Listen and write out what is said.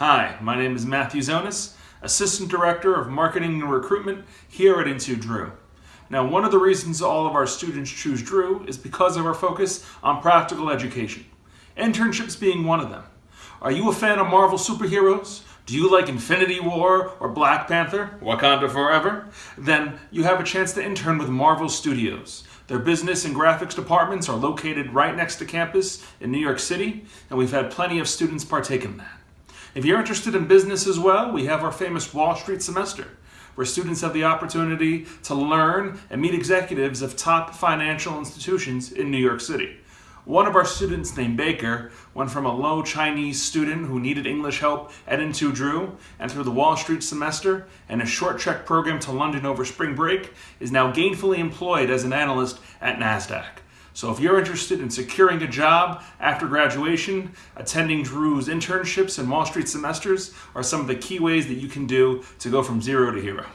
Hi, my name is Matthew Zonis, Assistant Director of Marketing and Recruitment here at Into Drew. Now, one of the reasons all of our students choose Drew is because of our focus on practical education, internships being one of them. Are you a fan of Marvel superheroes? Do you like Infinity War or Black Panther, Wakanda Forever? Then you have a chance to intern with Marvel Studios. Their business and graphics departments are located right next to campus in New York City, and we've had plenty of students partake in that. If you're interested in business as well, we have our famous Wall Street semester, where students have the opportunity to learn and meet executives of top financial institutions in New York City. One of our students named Baker went from a low Chinese student who needed English help at Into Drew and through the Wall Street semester and a short trek program to London over spring break is now gainfully employed as an analyst at NASDAQ. So if you're interested in securing a job after graduation, attending Drew's internships and Wall Street semesters are some of the key ways that you can do to go from zero to hero.